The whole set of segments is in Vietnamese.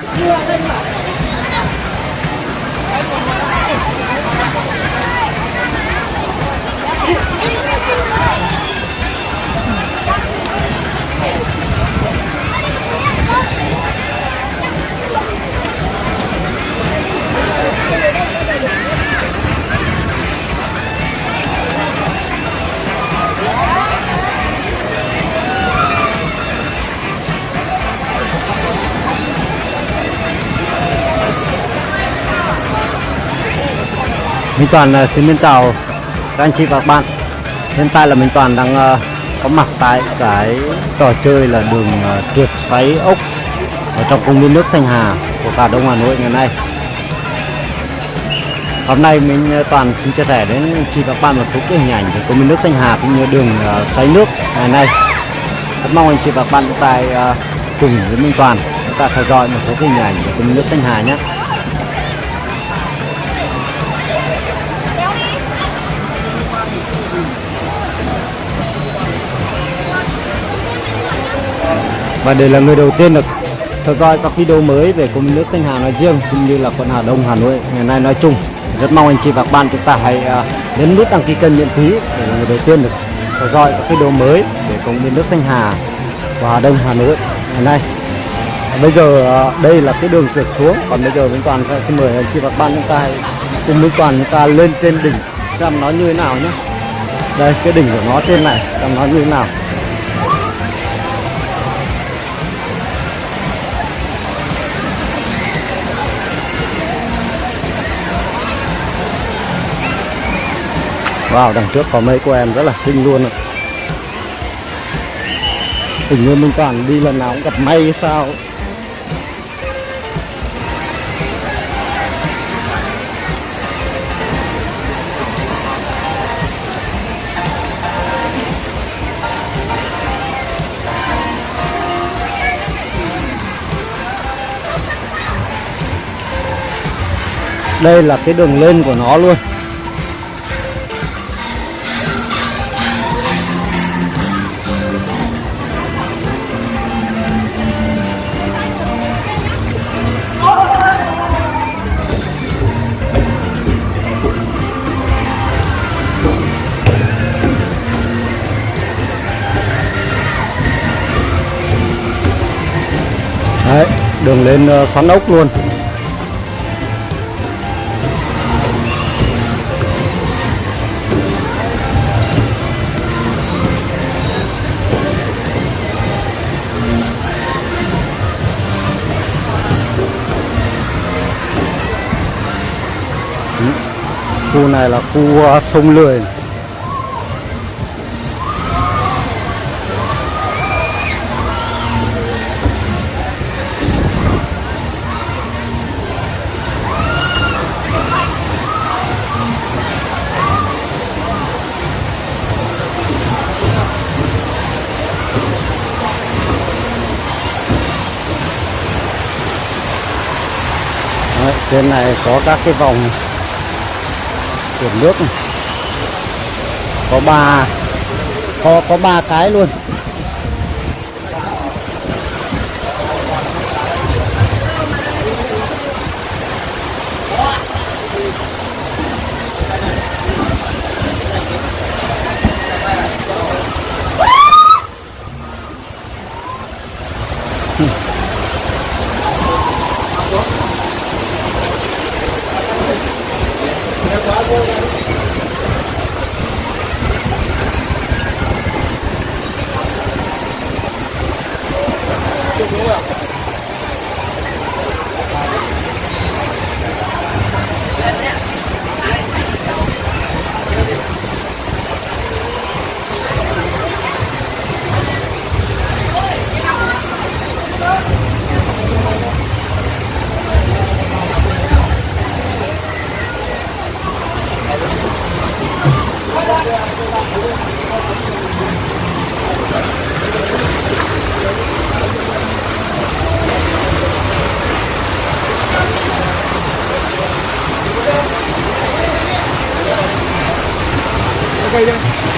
Thank you. Minh Toàn ờ, xin mến chào các anh chị và các bạn. Hiện tại là Minh Toàn đang ờ, có mặt tại cái trò chơi là đường tuyệt trượt xoáy ốc ở trong công viên nước Thanh Hà của cả Đông Hà Nội ngày nay. Hôm nay mình Toàn xin chia sẻ đến anh chị và các bạn một số cái hình ảnh về công viên nước Thanh Hà cũng như đường xoáy nước ngày nay. Rất mong anh chị và các bạn tại cùng với Minh Toàn chúng ta theo dõi một số hình ảnh về công viên nước Thanh Hà nhé. Và để là người đầu tiên được theo dõi các video mới về công nước Thanh Hà nói riêng cũng như là quận Hà Đông, Hà Nội ngày nay nói chung. Rất mong anh chị và các bạn chúng ta hãy à, nhấn nút đăng ký kênh miễn phí để là người đầu tiên được theo dõi các video mới về công viên nước Thanh Hà và Hà Đông, Hà Nội ngày nay. Bây giờ à, đây là cái đường trượt xuống. Còn bây giờ Minh Toàn sẽ xin mời anh chị và các bạn chúng ta hãy cùng Minh Toàn chúng ta lên trên đỉnh xem nó như thế nào nhé. Đây, cái đỉnh của nó trên này, xem nó như thế nào. Wow, đằng trước có mấy cô em rất là xinh luôn ạ. Hình như Minh Toàn đi lần nào cũng gặp may hay sao Đây là cái đường lên của nó luôn đường lên ờ, xoắn ốc luôn. Khu này là khu ờ, sông lười. Trên này có các cái vòng chuyển nước này. có ba, có có ba cái luôn Okay, yeah.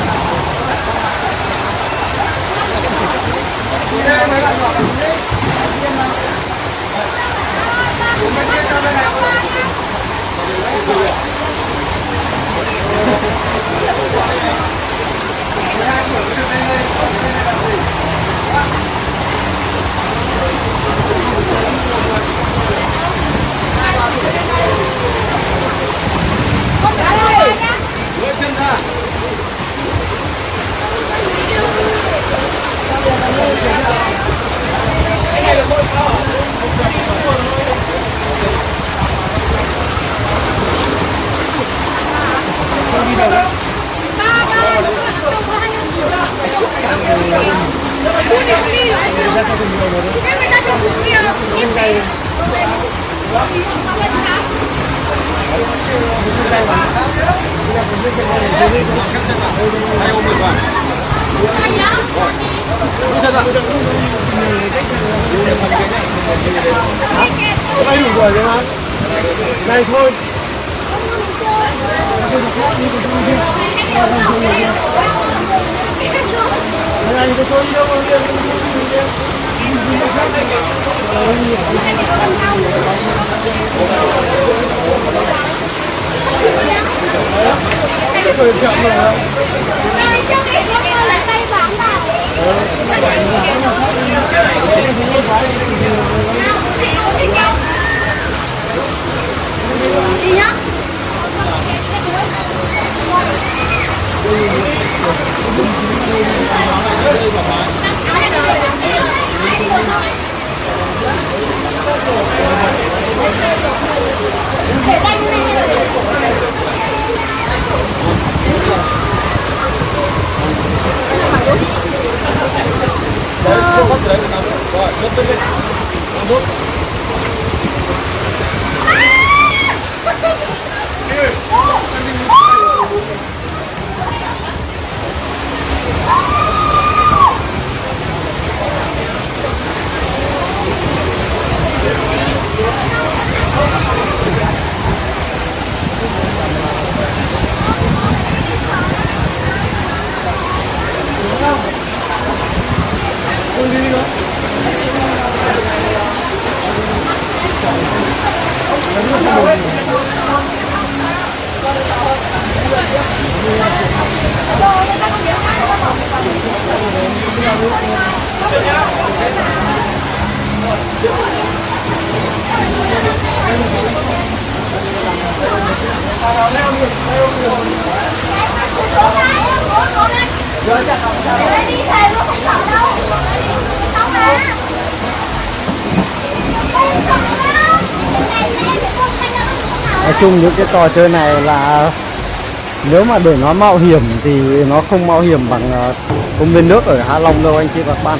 uống được cái Đưa chân ra Em người ta cho xuống kia Em về Anh uống được vào Anh nhá Đưa chân ra đây đủ rồi đấy mà này thôi anh thôi Thank you Tay cho cái con là tay vàng vào Đi nhá Để tay như này Đấy, không bắt đấy nóng Rồi, nhấc lên Nóng thuốc Để đi thề luôn không sợ đâu mà Không sợ đâu nói chung những cái trò chơi này là nếu mà để nó mạo hiểm thì nó không mạo hiểm bằng à, công viên nước ở Hạ Long đâu, anh chị và các bạn.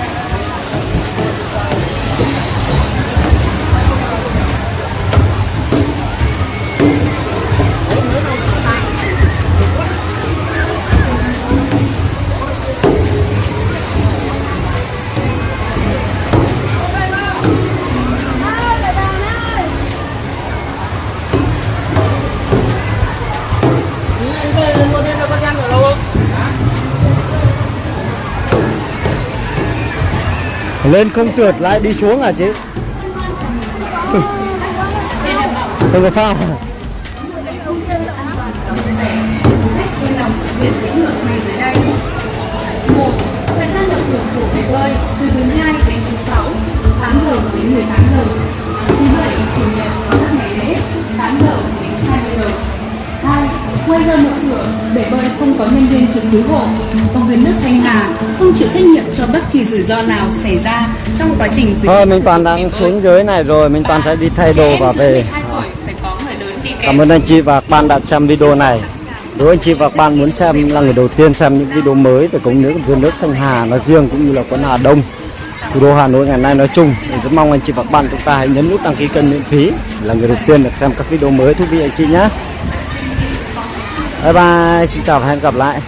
Lên không trượt, lại đi xuống à chị? Không có phao Thời gian được hưởng của bể bơi từ thứ hai bơi không có nhân viên trực cứu hộ. Công viên nước Thanh Hà không chịu trách nhiệm cho bất kỳ rủi ro nào xảy ra trong quá trình khuyến Thôi mình toàn đang xuống dưới này rồi, mình toàn sẽ đi thay đồ và về. 12 tuổi phải có người lớn đi kèm. Cảm ơn anh chị và các bạn đã xem video này. Nếu anh chị và các bạn muốn xem là người đầu tiên xem những video mới về cống nước vườn nước Thanh Hà nói riêng cũng như là quận Hà Đông, thủ đô Hà Nội ngày nay nói chung, thì rất mong anh chị và các bạn chúng ta hãy nhấn nút đăng ký kênh miễn phí là người đầu tiên được xem các video mới thú vị anh chị nhé. Bye bye, xin chào và hẹn gặp lại.